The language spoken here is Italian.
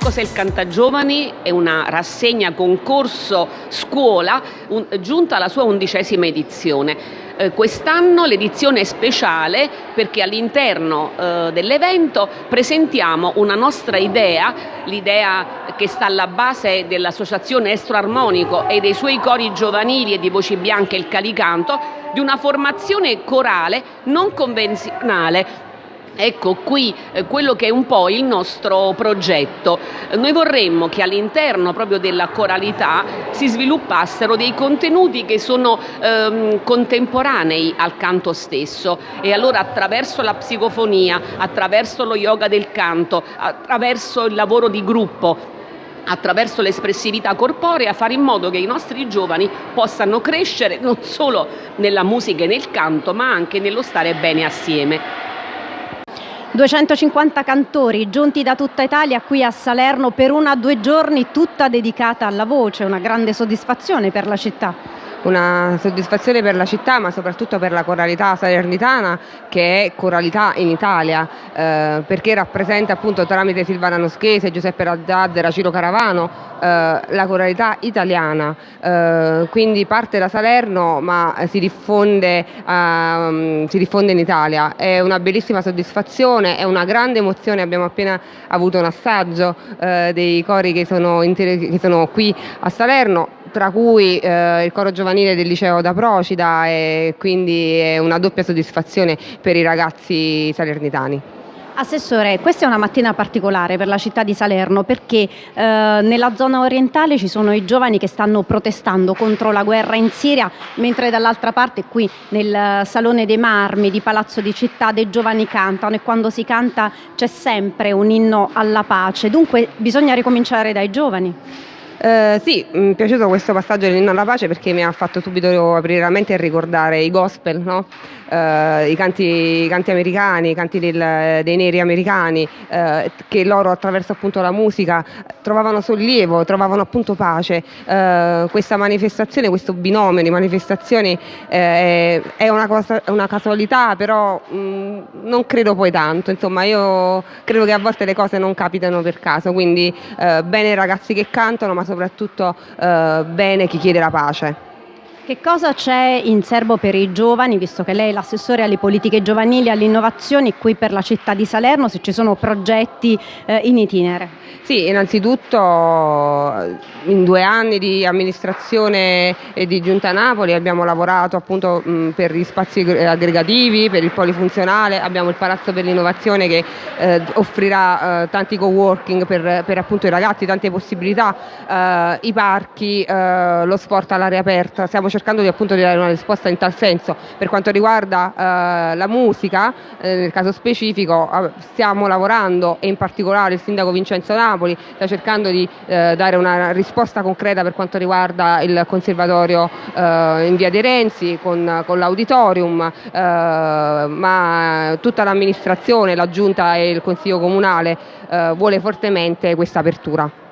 cos'è il Cantagiovani? È una rassegna concorso scuola un, giunta alla sua undicesima edizione. Eh, quest'anno l'edizione è speciale perché all'interno eh, dell'evento presentiamo una nostra idea, l'idea che sta alla base dell'Associazione Estro Armonico e dei suoi cori giovanili e di Voci Bianche il Calicanto, di una formazione corale non convenzionale Ecco qui eh, quello che è un po' il nostro progetto. Noi vorremmo che all'interno proprio della coralità si sviluppassero dei contenuti che sono ehm, contemporanei al canto stesso e allora attraverso la psicofonia, attraverso lo yoga del canto, attraverso il lavoro di gruppo, attraverso l'espressività corporea fare in modo che i nostri giovani possano crescere non solo nella musica e nel canto ma anche nello stare bene assieme. 250 cantori giunti da tutta Italia qui a Salerno per una due giorni tutta dedicata alla voce, una grande soddisfazione per la città una soddisfazione per la città ma soprattutto per la coralità salernitana che è coralità in Italia eh, perché rappresenta appunto tramite Silvana Noschese, Giuseppe Razzazzera, Ciro Caravano eh, la coralità italiana. Eh, quindi parte da Salerno ma si diffonde, ehm, si diffonde in Italia. È una bellissima soddisfazione è una grande emozione. Abbiamo appena avuto un assaggio eh, dei cori che sono, che sono qui a Salerno tra cui eh, il coro giovanile del liceo da Procida e quindi è una doppia soddisfazione per i ragazzi salernitani. Assessore, questa è una mattina particolare per la città di Salerno perché eh, nella zona orientale ci sono i giovani che stanno protestando contro la guerra in Siria, mentre dall'altra parte qui nel Salone dei Marmi di Palazzo di Città dei giovani cantano e quando si canta c'è sempre un inno alla pace, dunque bisogna ricominciare dai giovani. Eh, sì, mi è piaciuto questo passaggio dell'inno alla pace perché mi ha fatto subito aprire la mente e ricordare i gospel, no? eh, i, canti, i, canti, americani, i canti del, dei neri americani, eh, che loro attraverso appunto la musica trovavano sollievo, trovavano appunto pace. Eh, questa manifestazione, questo binomio di manifestazioni eh, è una, cosa, una, casualità, però mh, mm, non credo poi tanto, insomma io credo che a volte le cose non capitano per caso, quindi bene i ragazzi che cantano, ma soprattutto eh, bene chi chiede la pace. Che cosa c'è in serbo per i giovani, visto che lei è l'assessore alle politiche giovanili e all'innovazione qui per la città di Salerno, se ci sono progetti eh, in itinere? Sì, innanzitutto in due anni di amministrazione e di Giunta Napoli abbiamo lavorato appunto per gli spazi aggregativi, per il polifunzionale, abbiamo il Palazzo per l'Innovazione che eh, offrirà eh, tanti co-working per, per, appunto i ragazzi, tante possibilità, eh, i parchi, lo sport all'aria aperta, stiamo cercando di, appunto, di dare una risposta in tal senso. Per quanto riguarda la musica, nel caso specifico stiamo lavorando e in particolare il sindaco Vincenzo Napoli sta cercando di eh, dare una risposta concreta per quanto riguarda il conservatorio eh, in via De Renzi con, con l'auditorium, eh, ma tutta l'amministrazione, la giunta e il consiglio comunale eh, vuole fortemente questa apertura.